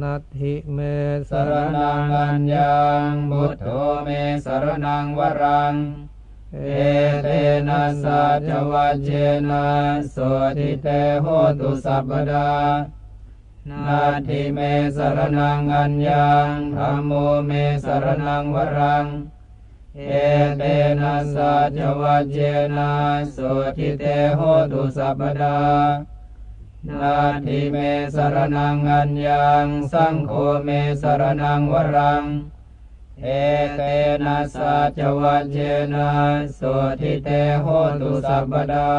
นัตถิเมสรนังอัญญังบุตโธเมสรนังวรัง เอเตนะสัจวัจเจนะโสทิเตโหตุสัพพดานาทิเมสรนังอัญญังธรรมโมเมสรนังวรัง เอเตนะสัจวัจเจนะโสทิเตโหตุสัพพดา นาทิเมสรนังอัญญังสังโฆเมสรนังวรัง เอเตนะสัจวัจเจนะโสทิเตโหตุสัพพดา